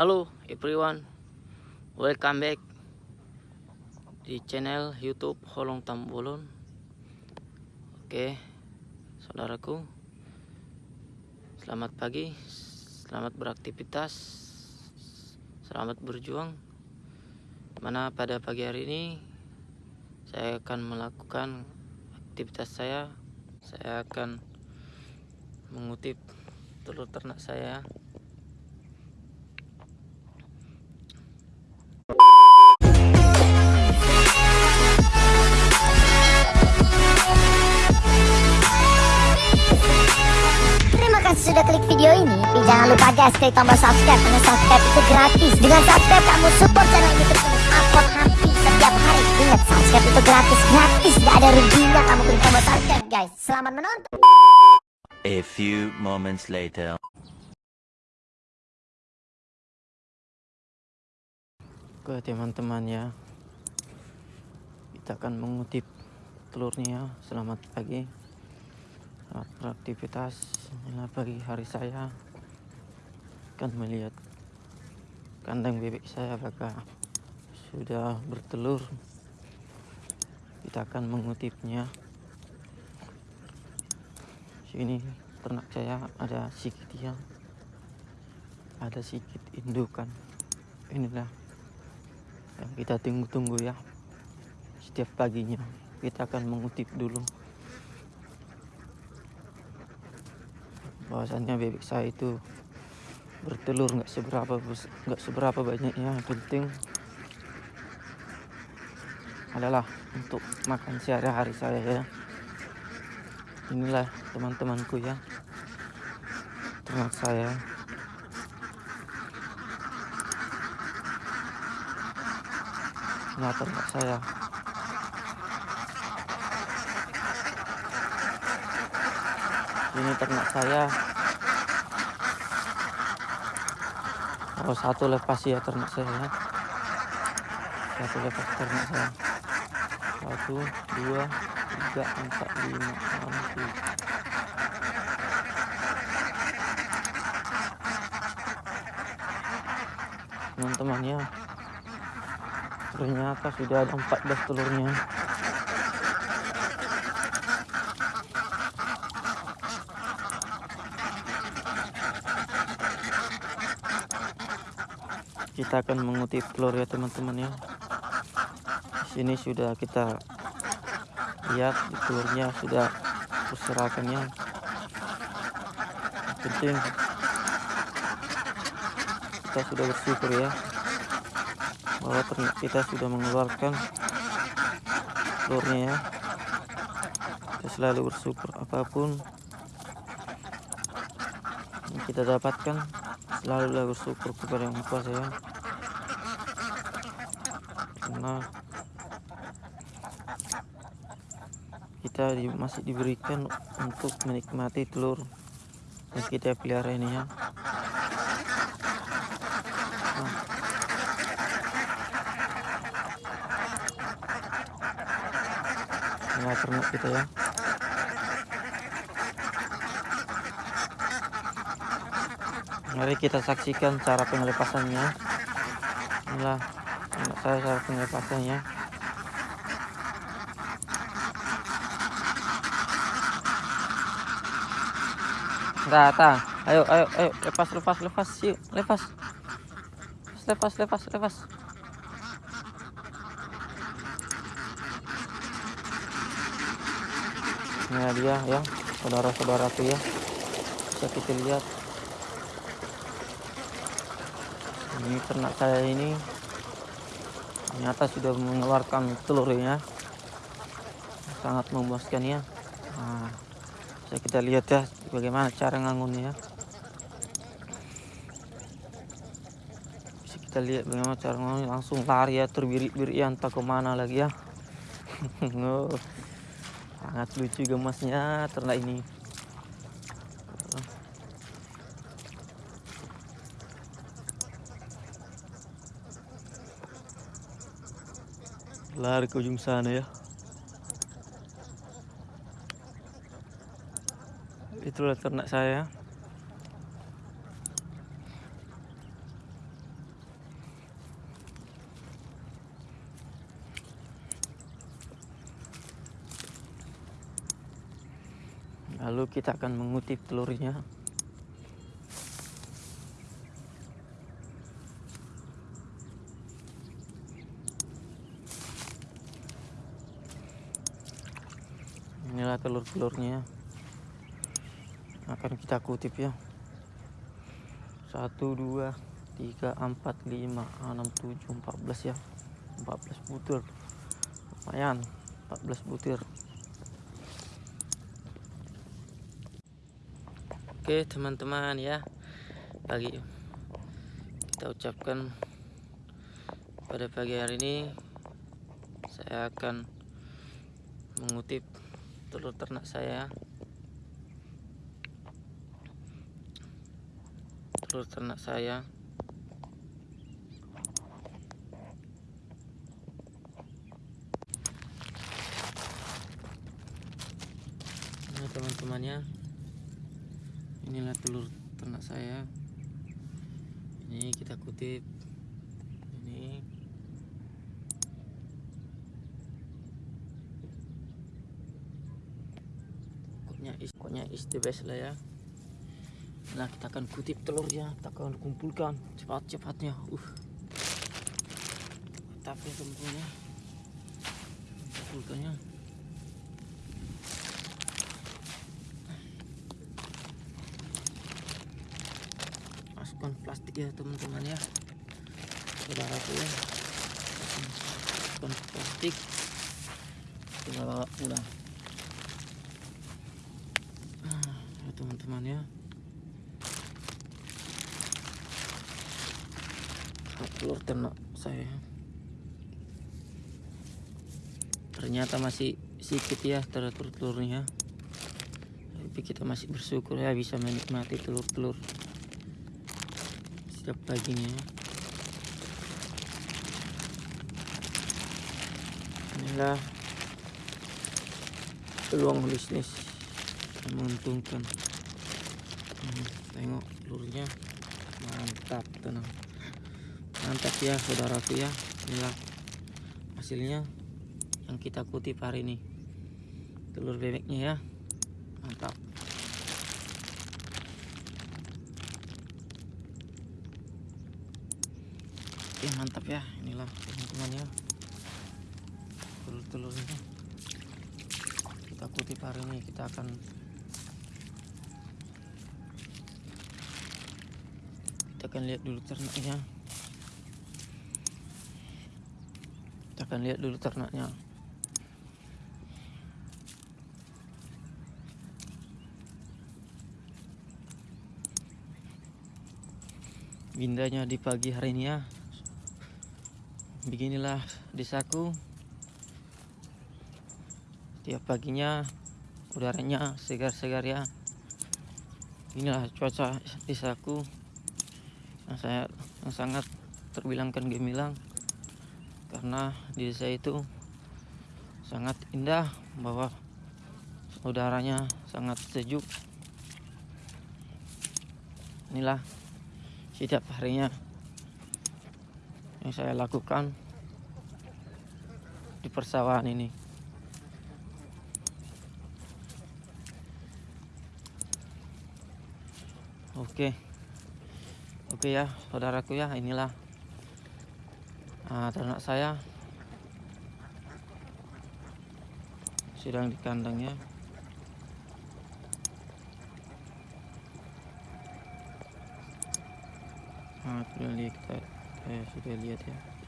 Halo everyone, welcome back di channel YouTube Holong Tambolon. Oke, saudaraku, selamat pagi, selamat beraktivitas, selamat berjuang. Mana pada pagi hari ini saya akan melakukan aktivitas saya. Saya akan mengutip telur ternak saya sudah klik video ini Tapi jangan lupa guys klik tombol subscribe Karena subscribe itu gratis. Dengan subscribe kamu support channel ini terus upload hampir setiap hari. Ingat subscribe itu gratis Gratis. Gak ada ruginya kamu klik tombol subscribe guys. Selamat menonton. A few moments later. Oke teman-teman ya. Kita akan mengutip telurnya. Selamat pagi Selamat beraktivitas Inilah pagi hari saya. Akan melihat Kandang bebek saya apakah Sudah bertelur? Kita akan mengutipnya. Sini ternak saya ada sedikit yang Ada sedikit indukan. Inilah yang kita tunggu-tunggu ya. Setiap paginya kita akan mengutip dulu bahwasannya bebek saya itu bertelur nggak seberapa nggak seberapa banyaknya yang penting. Adalah untuk makan sehari-hari saya ya. Inilah teman-temanku ya. Ternak saya. Nah, ternak saya. Ini ternak saya. Oh, satu lepas ya ternak saya. ya. Satu lepas ternak saya. Satu, dua, tiga, empat, lima, enam, tujuh. Teman-teman ya, ternyata sudah ada 14 telurnya kita akan mengutip telur ya teman-teman ya. Sini sudah kita lihat telurnya sudah berserakan ya. Yang penting kita sudah bersyukur ya bahwa kita sudah mengeluarkan telurnya ya. Kita selalu bersyukur apa pun yang kita dapatkan selalu bersyukur kepada yang kuasa ya. Karena kita di- masih diberikan untuk menikmati telur yang kita pelihara ini ya. Inilah ternak kita ya. Mari kita saksikan cara pengelepasannya. Inilah ternak saya cara pengelepasannya. Tah. Ayo, ayo, ayo, lepas, lepas, lepas, yuk, lepas. Lepas, lepas, lepas. Ini dia ya, saudara-saudaraku ya. Bisa kita lihat. Ini ternak saya ini ternyata sudah mengeluarkan telurnya. Sangat memuaskan ya. Nah, bisa kita lihat ya bagaimana cara ngangunnya ya. Bisa kita lihat bagaimana cara ngangun langsung lari ya terbiri-biri ya entah ke mana lagi ya. Sangat lucu gemasnya ternak ini lari ke ujung sana ya. Itulah ternak saya. Lalu kita akan mengutip telurnya. Telur-telurnya akan kita kutip ya. 1 2 3 4 5 6 7 14 ya. 14 butir. Lumayan 14 butir. Oke teman-teman ya. Pagi. Kita ucapkan pada pagi hari ini saya akan mengutip telur ternak saya. Telur ternak saya. Ini teman-temannya inilah telur ternak saya. Ini kita kutip ini pokoknya is the best lah ya. Nah kita akan kutip telurnya kita akan kumpulkan cepat-cepatnya. Uh. Tapi ya kumpulkannya. Masukkan plastik ya teman-teman ya. Saudaraku ya. Masukkan plastik. Kita bawa pulang ya teman-teman ya. Telur ternak saya. Ternyata masih sedikit ya telur-telurnya tapi kita masih bersyukur ya bisa menikmati telur-telur setiap paginya. Inilah peluang bisnis yang menguntungkan tengok telurnya mantap tenang. Mantap ya saudaraku ya. Inilah hasilnya yang kita kutip hari ini. Telur bebeknya ya. Mantap. Oke mantap ya. Inilah teman-teman ya. Telur-telurnya. Kita kutip hari ini. Kita akan akan lihat dulu ternaknya. Kita akan lihat dulu ternaknya. Bindanya di pagi hari ini ya. Beginilah desaku. Tiap paginya udaranya segar-segar ya. Inilah cuaca desaku yang saya yang sangat terbilangkan gemilang karena di desa itu sangat indah bahwa udaranya sangat sejuk. Inilah setiap harinya yang saya lakukan di persawahan ini. Oke oke ya saudaraku ya inilah ah, ternak saya. Sedang di kandangnya nah, sudah lihat kita eh, sudah lihat ya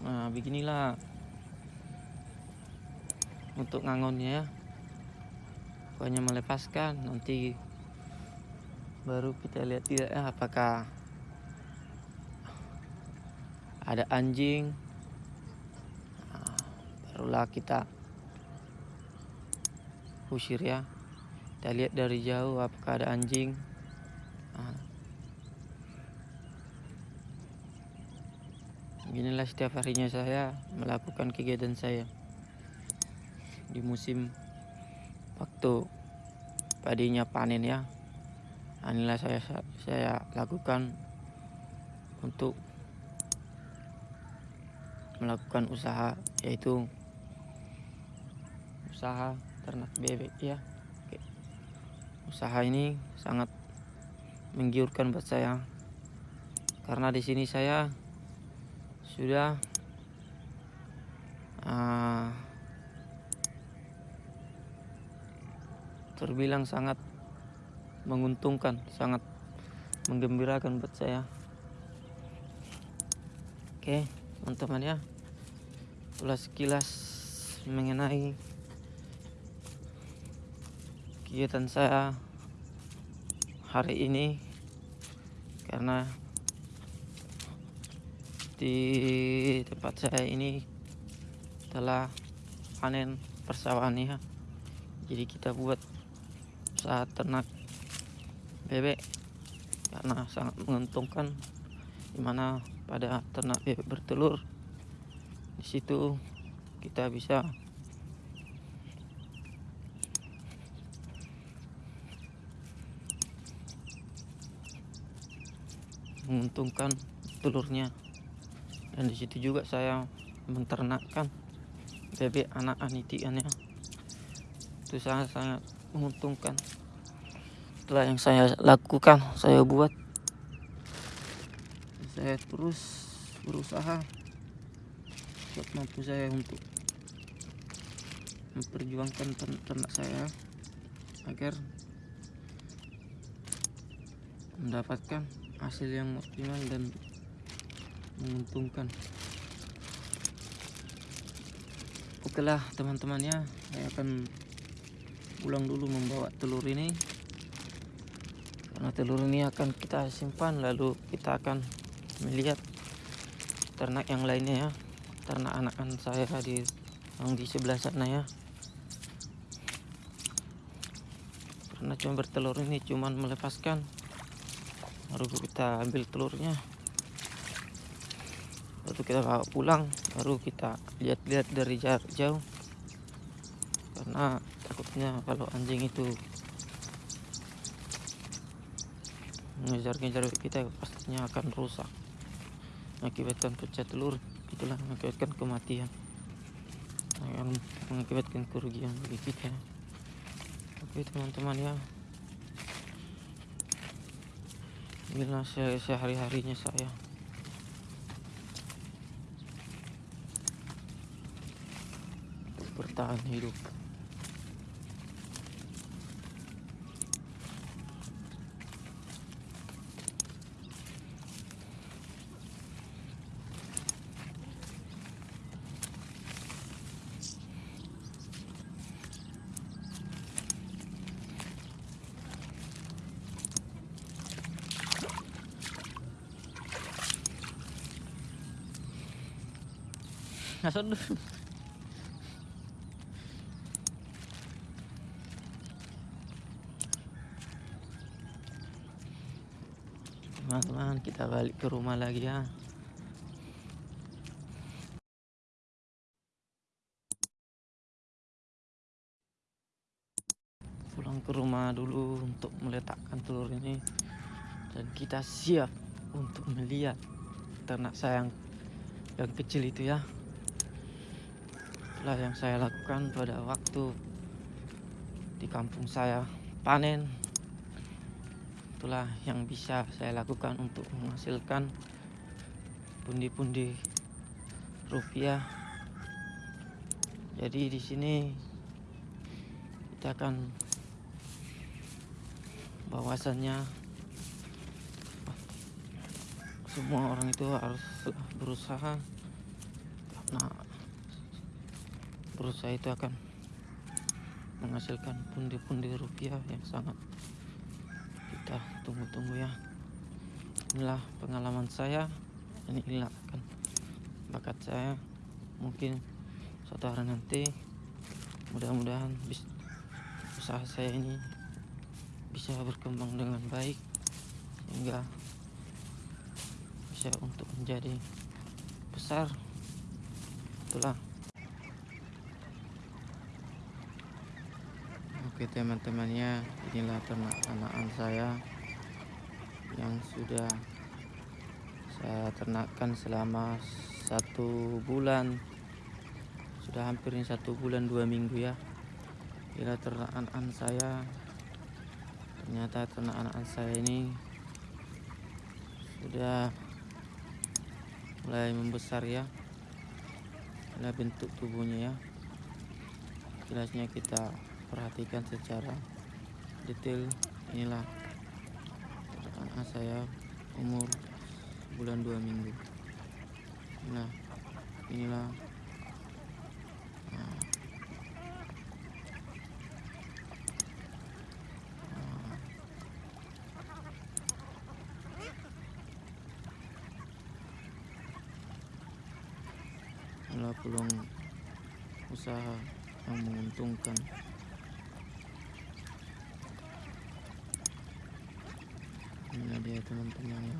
nah beginilah untuk ngangonnya ya. Pokoknya melepaskan nanti baru kita lihat tidak ya apakah ada anjing. Nah, barulah kita usir ya. Kita lihat dari jauh apakah ada anjing. Nah. Beginilah setiap harinya saya melakukan kegiatan saya. Di musim waktu padinya panen ya inilah saya saya lakukan untuk melakukan usaha yaitu usaha ternak bebek ya. Oke. usaha ini sangat menggiurkan buat saya. Karena di sini saya sudah ah, terbilang sangat menguntungkan, sangat menggembirakan buat saya. Oke, teman-teman ya. Itulah sekilas mengenai kegiatan saya hari ini karena di tempat saya ini telah panen persawahan ya. Jadi kita buat usaha ternak bebek karena sangat menguntungkan di mana pada ternak bebek bertelur di situ kita bisa menguntungkan telurnya dan di situ juga saya menternakkan bebek anak anitiannya itu sangat sangat menguntungkan. Setelah yang saya lakukan saya buat. Saya terus berusaha mampu saya untuk memperjuangkan ternak saya agar mendapatkan hasil yang optimal dan menguntungkan. Oke lah teman-temannya saya akan pulang dulu membawa telur ini. Karena telur ini akan kita simpan lalu kita akan melihat ternak yang lainnya ya. Ternak anakan saya di yang di sebelah sana ya. Karena cuma bertelur ini cuman melepaskan baru kita ambil telurnya lalu kita pulang baru kita lihat-lihat dari jarak jauh. Karena takutnya kalau anjing itu mengejar-ngejar kita pastinya akan rusak. Mengakibatkan pecah telur itulah mengakibatkan kematian. Akan mengakibatkan kerugian bagi kita. Oke teman-teman ya. Inilah se- sehari-harinya saya untuk bertahan hidup Nasaan Teman-teman, kita balik ke rumah lagi ya. Pulang ke rumah dulu untuk meletakkan telur ini dan kita siap untuk melihat ternak sayang yang kecil itu ya. Itulah yang saya lakukan pada waktu di kampung saya panen. Itulah yang bisa saya lakukan untuk menghasilkan pundi-pundi rupiah. Jadi di sini kita akan bahwasannya semua orang itu harus berusaha karena berusaha itu akan menghasilkan pundi-pundi rupiah yang sangat kita tunggu-tunggu ya. Inilah pengalaman saya. Dan inilah akan bakat saya. Mungkin suatu hari nanti mudah-mudahan usaha saya ini bisa berkembang dengan baik sehingga bisa untuk menjadi besar. Itulah oke teman-temannya inilah ternak anakan saya yang sudah saya ternakkan selama satu bulan. Sudah hampir ini satu bulan dua minggu ya. Kira ternakan saya. Ternyata ternakan saya ini sudah mulai membesar ya. Inilah bentuk tubuhnya ya. Jelasnya kita perhatikan secara detail inilah. Anak saya umur bulan dua minggu. Nah inilah. Nah, nah, peluang usaha yang menguntungkan inilah dia teman-teman ya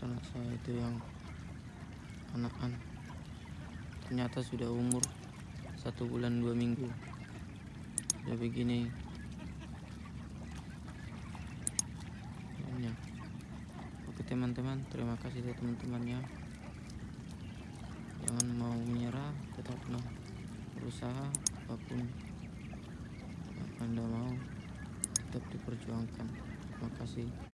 anak saya itu yang anak-anak ternyata sudah umur satu bulan dua minggu. Udah begini. Ya. oke teman-teman terima kasih ya teman-temannya jangan mau menyerah tetap nah, berusaha apa pun yang anda mau tetap diperjuangkan. Terima kasih